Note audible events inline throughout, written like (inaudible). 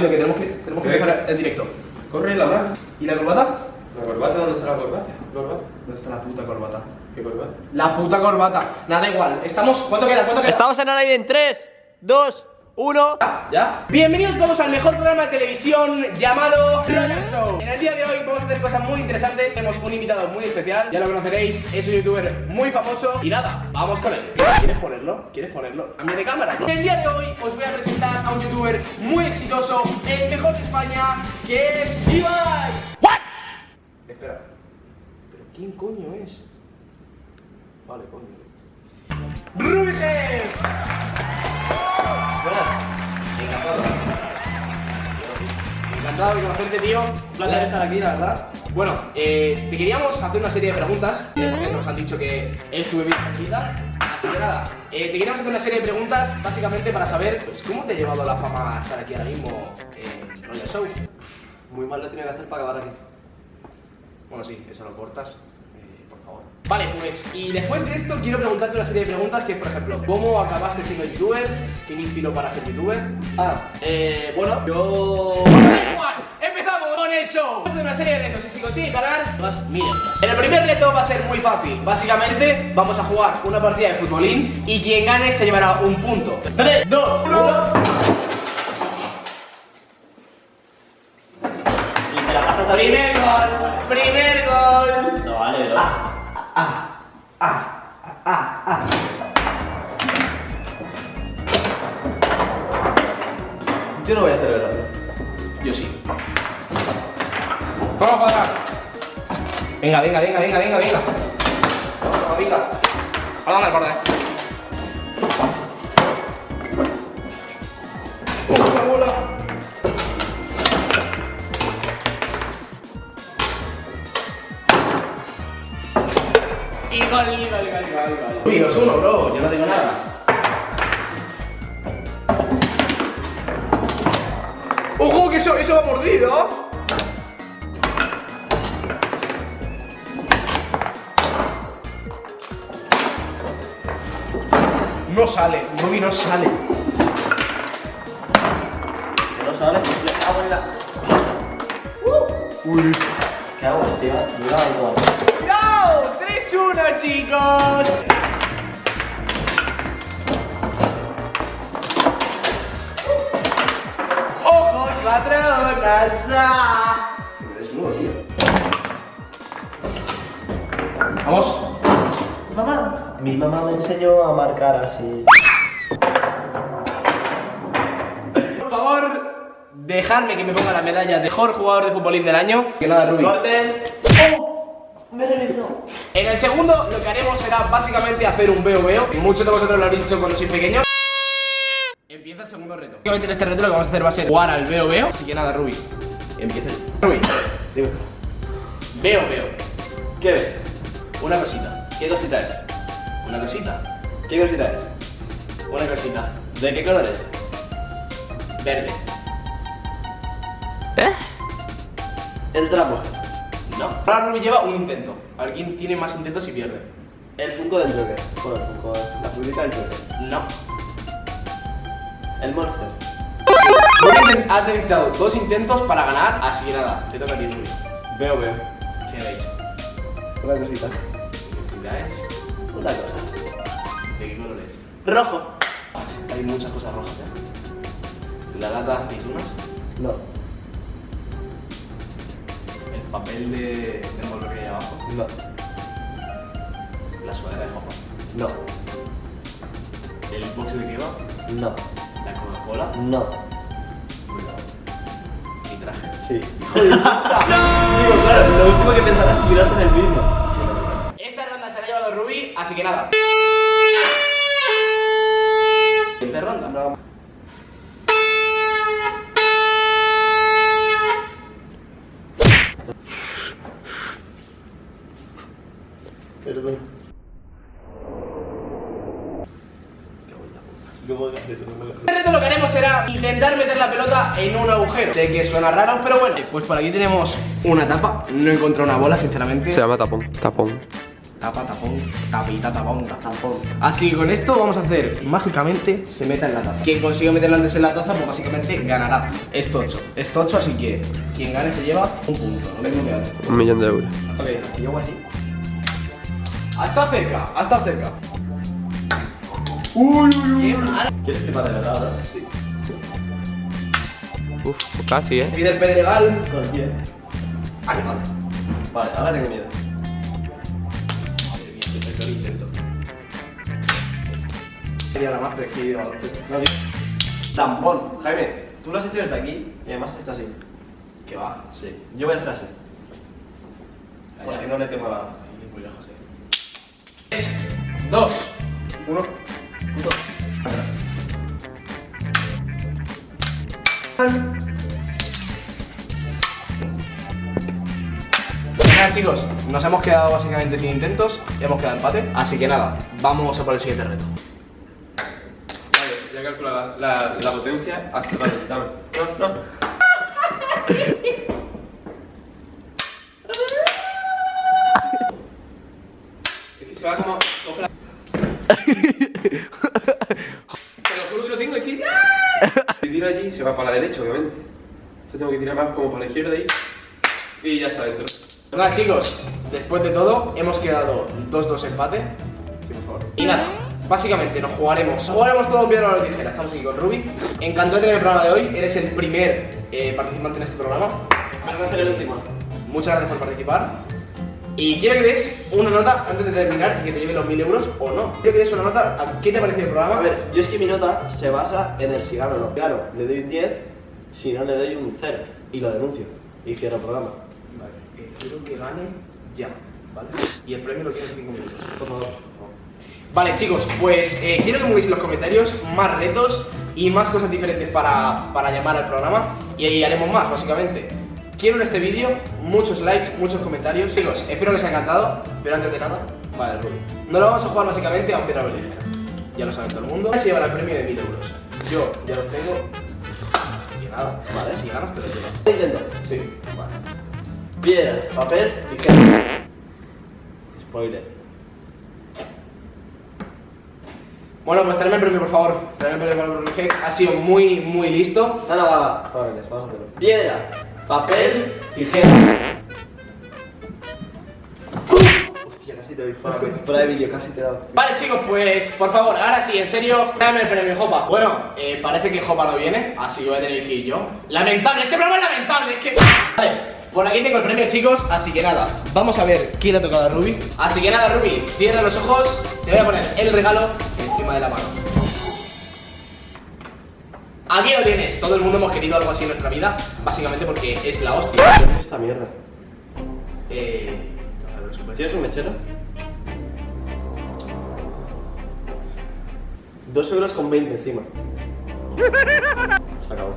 que tenemos que, tenemos que empezar el directo. Corre la mano. ¿Y la corbata? ¿La corbata? ¿Dónde está la corbata? ¿Corbata? ¿Dónde está la puta corbata? ¿Qué corbata? La puta corbata. Nada igual. Estamos. ¿Cuánto queda? ¿Cuánto queda? Estamos en el aire en 3, 2, 1. ¿Ya? Bienvenidos todos al mejor programa de televisión llamado Royal Show. En el día de hoy vamos a hacer cosas muy interesantes. Tenemos un invitado muy especial, ya lo conoceréis, es un youtuber muy famoso. Y nada, vamos con él. ¿Quieres ponerlo? ¿Quieres ponerlo? A mí de cámara. En el día de hoy os voy a presentar a un youtuber muy exitoso, el mejor de España, que es Ibai. ¿What? Espera. ¿Pero quién coño es? Vale, coño. Encantado de conocerte, tío. Un placer estar aquí, la verdad. Bueno, eh, te queríamos hacer una serie de preguntas, porque nos han dicho que es tu bebida. Así que nada, eh, te queríamos hacer una serie de preguntas básicamente para saber pues, cómo te ha llevado la fama a estar aquí ahora mismo en Royal Show. Muy mal lo tenía que hacer para acabar aquí. Bueno, sí, eso lo cortas, eh, por favor. Vale, pues, y después de esto quiero preguntarte una serie de preguntas que es, por ejemplo, ¿cómo acabaste siendo youtuber? ¿Quién inspiró para ser youtuber? Ah, eh, bueno, yo. Da igual, ¡Empezamos con el show! Vamos a serie de retos y si consigues ganar, vas mierdas. En el primer reto va a ser muy fácil. Básicamente, vamos a jugar una partida de futbolín y quien gane se llevará un punto. 3, 2, 1. Y te la pasas a. Primer gol, primer gol. No vale, bro. Ah, ah, ah, ah, ah. Yo no voy a hacer verdad. Yo sí. Vamos a jugar. Venga, venga, venga, venga, venga, venga. Vamos, venga. Vamos al borde. ¡Uh, la bola! Y gol, y gol, y gol, y gol, y gol. Uy, dos uno, bro. Yo no tengo nada. ¡Ojo, que eso, eso va mordido! No sale, Ruby no sale. Que no sabes. Le cago en la. Uh. Uy. ¿Qué hago, tío? Mira igual. ¡No! 3-1, chicos. ¡Ojo, patronas! ¡Ah! Es nuevo, tío. Vamos. Mi mamá me enseñó a marcar así. Por favor, dejadme que me ponga la medalla de mejor jugador de futbolín del año. Que nada, Rubi. Corten. ¡Oh! Me reventó. En el segundo, lo que haremos será básicamente hacer un veo veo. Muchos de vosotros lo habréis dicho cuando sois pequeños. Empieza el segundo reto. Básicamente en este reto lo que vamos a hacer va a ser jugar al veo veo. Así que nada, Rubi. Empieza. Rubi, Dime. veo veo. ¿Qué ves? Una cosita. ¿Qué cosita es? Una cosita. ¿Qué cosita es? Una cosita. ¿De qué color es? Verde. El trapo. No. Ahora Rubi lleva un intento. A ver quién tiene más intentos y pierde. El Funko del Joker. Bueno, el Funko, la figurita del Joker. No. El Monster. Rubi has necesitado dos intentos para ganar, así que nada, te toca a ti, Rubi. Veo, veo. ¿Qué veis? Una cosita. Felicidades. Una cosa. ¿De qué color es? Rojo. Hay muchas cosas rojas, ¿eh? La lata de aceitunas, No. el papel de, de envolver que hay abajo, No. la sudadera de jopa, No. el box de kebab, No. la Coca-Cola, No. cuidado, mi traje. Sí. (laughs) Digo, claro, lo último que pensarás es mirarse en el mismo. Así que nada. Siguiente ronda. No. Perdón. Este reto lo que haremos será intentar meter la pelota en un agujero. Sé que suena raro, pero bueno. Pues por aquí tenemos una tapa. No he encontrado una bola, sinceramente. Se llama tapón. Tapón. Tapa, tapón, tapita, tapón, Tampón. Así que con esto vamos a hacer mágicamente se meta en la taza. Quien consiga meterlo antes en la taza, pues básicamente ganará. Es tocho, es tocho, así que quien gane se lleva un punto. Antes. Un millón de euros. Ok, yo voy así. Ha estado cerca, ha estado cerca. Qué mal. ¿Quieres que pare de verdad, verdad? Sí. Uf, casi, eh. Pide el pedregal. Con el pie. Ay, vale. Vale, ahora tengo miedo. El intento. Sería la más tío. Tampón. Jaime, tú lo has hecho desde aquí y además hecho así. Que va. Sí. Yo voy a hacer así. Allá. Porque no le tengo la. Muy lejos, eh. Tres, dos, uno. Punto. Nada chicos, nos hemos quedado básicamente sin intentos, hemos quedado empate, así que nada, vamos a por el siguiente reto. Vale, ya calcula la, la, la potencia. Hasta vale, dame. No, no. Es que se va como. la- (laughs) Te lo juro que lo tengo, es que. Si tiro allí, se va para la derecha, obviamente. Entonces tengo que tirar más como para la izquierda ahí. Y ya está dentro. Nada chicos, después de todo, hemos quedado 2-2 empate. Sí, por favor. Y nada, básicamente nos jugaremos, jugaremos todo piedra o tijera. Estamos aquí con Ruby. Encantado de tener el programa de hoy, eres el primer eh, participante en este programa. Vas a ser el último. Muchas gracias por participar. Y quiero que des una nota antes de terminar y que te lleve los 1000 euros o no. Quiero que des una nota a qué te ha parecido el programa. A ver, yo es que mi nota se basa en el si gano o no. Claro, le doy un 10, si no le doy un 0 y lo denuncio y cierro el programa. Quiero que gane ya, ¿vale? Y el premio lo quiero en 5 minutos. Por favor. Vale, chicos, pues eh, quiero que me pongáis en los comentarios más retos y más cosas diferentes para, para llamar al programa y ahí haremos más, básicamente. Quiero en este vídeo muchos likes, muchos comentarios. Chicos, espero que os haya encantado, pero antes de nada, vale, Ruby. No lo vamos a jugar básicamente a un piedra ligera. Ya lo sabe todo el mundo. Se llevará el premio de 1000 euros. Yo ya los tengo. Así que nada, Vale. si ganas te los llevas. Intento. Sí, vale. Piedra, papel, tijera. Spoiler. Bueno, pues tráeme el premio, por favor. Tráeme el premio para el Hex. Ha sido muy, muy listo. No, no, va, va. Vamos a hacerlo. Piedra, papel, tijera. Hostia, casi te doy fuera, fuera de vídeo, casi te he dado. Vale chicos, pues por favor, ahora sí, en serio, tráeme el premio Jopa. Bueno, eh, parece que Jopa no viene, así que voy a tener que ir yo. Lamentable, este programa es lamentable, es que... Vale, por aquí tengo el premio chicos, así que nada, vamos a ver quién le ha tocado a Ruby. Así que nada, Ruby, cierra los ojos, te voy a poner el regalo encima de la mano. Aquí lo tienes, todo el mundo hemos querido algo así en nuestra vida, básicamente porque es la hostia. ¿Qué es esta mierda? Eh... ¿Tienes un mechero? Dos euros con 20 encima. Se acabó.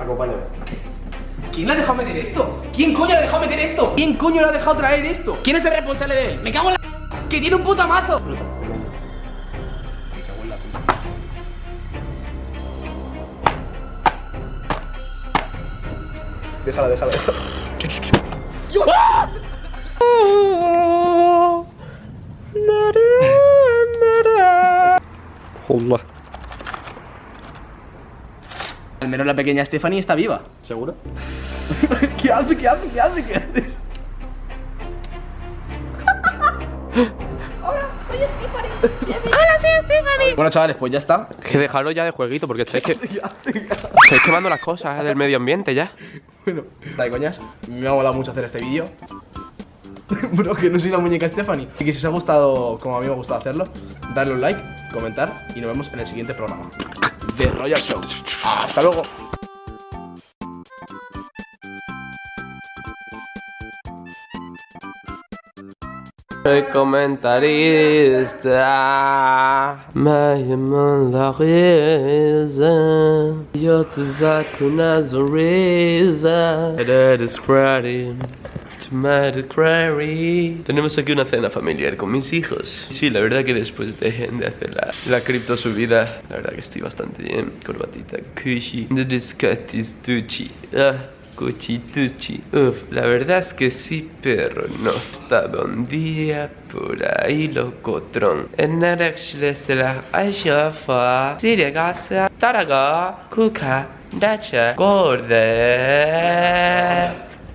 Acompáñame. ¿Quién le ha dejado meter esto? ¿Quién coño le ha dejado meter esto? ¿Quién coño le ha dejado traer esto? ¿Quién es el responsable de él? ¡Me cago en la... ¡Que tiene un puta mazo! Me cago en la puta. Déjala, déjala. (laughs) Joder. Al menos la pequeña Stephanie está viva. ¿Seguro? (laughs) ¿Qué hace? ¿Qué hace? ¿Qué hace? ¿Qué haces? Bueno, chavales, pues ya está. Que dejarlo ya de jueguito porque estáis, que... (laughs) estáis quemando las cosas del medio ambiente ya. Bueno, está de coñas. Me ha molado mucho hacer este vídeo. (laughs) Bro, que no soy la muñeca Stephanie. Y que si os ha gustado, como a mí me ha gustado hacerlo, darle un like, comentar y nos vemos en el siguiente programa de Royal Show. ¡Hasta luego! Soy comentarista, me llaman la risa, yo te saco una sonrisa. Eres ready Mad Crary. Tenemos aquí una cena familiar con mis hijos. Sí, la verdad que después dejen de hacer la, la cripto subida. La verdad que estoy bastante bien. Corbatita, cushy. Descatistuchi. Ah. Cuchituchi. Uf, la verdad es que sí, pero no. Estaba un día por ahí locotrón. En Narexle se la ayuda. Sirigasa, taraga, kuka, dacha, gorda.